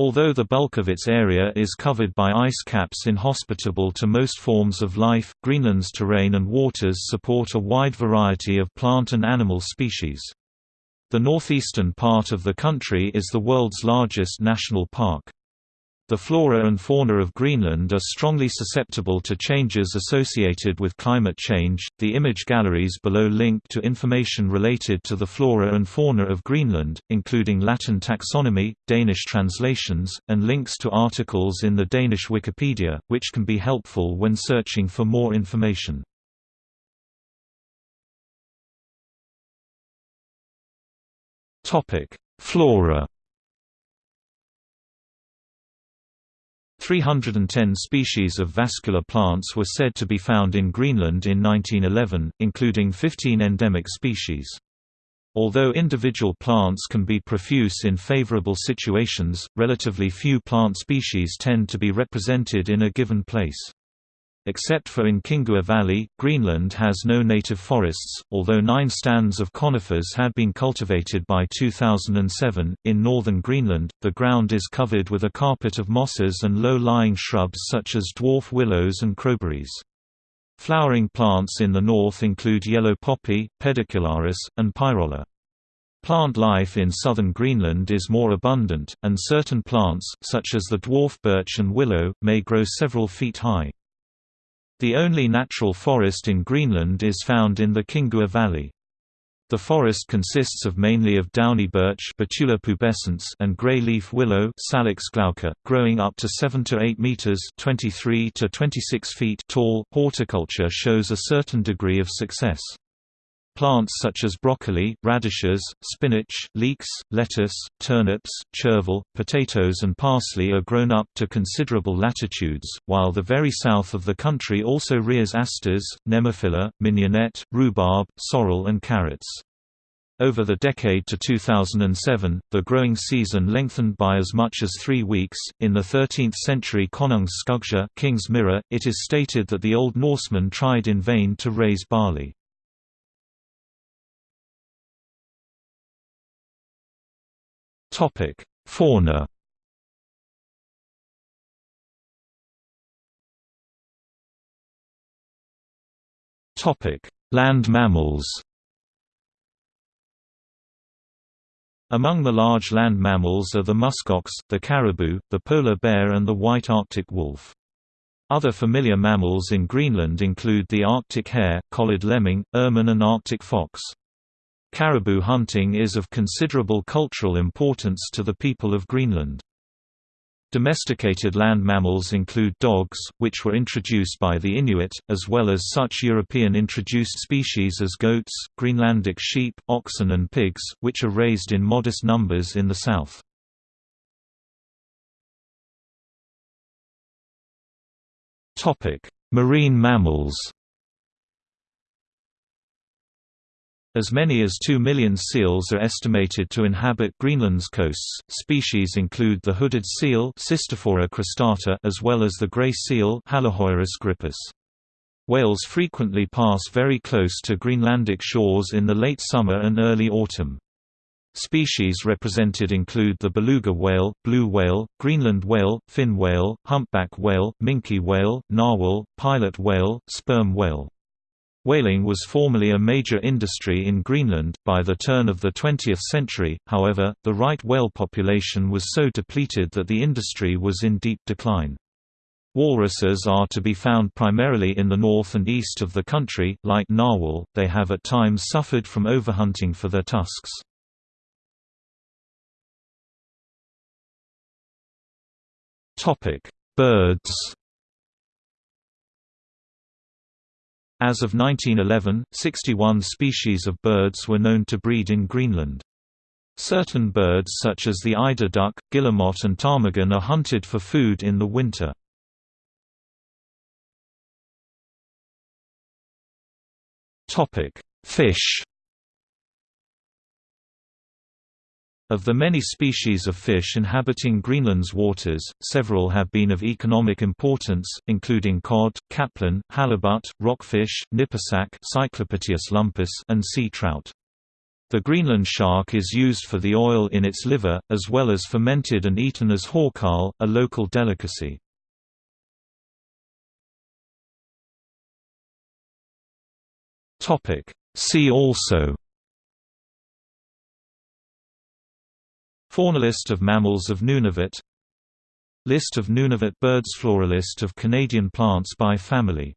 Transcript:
Although the bulk of its area is covered by ice caps inhospitable to most forms of life, Greenland's terrain and waters support a wide variety of plant and animal species. The northeastern part of the country is the world's largest national park. The flora and fauna of Greenland are strongly susceptible to changes associated with climate change. The image galleries below link to information related to the flora and fauna of Greenland, including Latin taxonomy, Danish translations, and links to articles in the Danish Wikipedia, which can be helpful when searching for more information. Topic: Flora 310 species of vascular plants were said to be found in Greenland in 1911, including 15 endemic species. Although individual plants can be profuse in favorable situations, relatively few plant species tend to be represented in a given place. Except for in Qinngua Valley, Greenland has no native forests, although nine stands of conifers had been cultivated by 2007. In northern Greenland, the ground is covered with a carpet of mosses and low lying shrubs such as dwarf willows and crowberries. Flowering plants in the north include yellow poppy, pedicularis, and pyrola. Plant life in southern Greenland is more abundant, and certain plants, such as the dwarf birch and willow, may grow several feet high. The only natural forest in Greenland is found in the Qinngua Valley. The forest consists of mainly of downy birch Betula pubescens and gray-leaf willow Salix glauca, growing up to 7 to 8 meters (23 to 26 feet) tall. Horticulture shows a certain degree of success. Plants such as broccoli, radishes, spinach, leeks, lettuce, turnips, chervil, potatoes and parsley are grown up to considerable latitudes, while the very south of the country also rears asters, nemophila, mignonette, rhubarb, sorrel and carrots. Over the decade to 2007, the growing season lengthened by as much as three weeks. In the 13th century Konungs skuggsjá King's Mirror, it is stated that the Old Norsemen tried in vain to raise barley. Topic: Fauna. Topic: Land mammals. Among the large land mammals are the muskox, the caribou, the polar bear and the white Arctic wolf. Other familiar mammals in Greenland include the Arctic hare, collared lemming, ermine and Arctic fox. Caribou hunting is of considerable cultural importance to the people of Greenland. Domesticated land mammals include dogs, which were introduced by the Inuit, as well as such European introduced species as goats, Greenlandic sheep, oxen and pigs, which are raised in modest numbers in the south. Marine mammals As many as 2 million seals are estimated to inhabit Greenland's coasts. Species include the hooded seal cristata as well as the gray seal grypus. Whales frequently pass very close to Greenlandic shores in the late summer and early autumn. Species represented include the beluga whale, blue whale, Greenland whale, fin whale, humpback whale, minke whale, narwhal, pilot whale, sperm whale. Whaling was formerly a major industry in Greenland. By the turn of the 20th century, however, the right whale population was so depleted that the industry was in deep decline. Walruses are to be found primarily in the north and east of the country, like narwhal, they have at times suffered from overhunting for their tusks. Topic: Birds As of 1911, 61 species of birds were known to breed in Greenland. Certain birds such as the eider duck, guillemot and ptarmigan are hunted for food in the winter. Fish Of the many species of fish inhabiting Greenland's waters, several have been of economic importance, including cod, capelin, halibut, rockfish, nippersack lumpus, and sea trout. The Greenland shark is used for the oil in its liver, as well as fermented and eaten as hákarl, a local delicacy. See also Faunalist of mammals of Nunavut. List of Nunavut birds Floralist of Canadian plants by family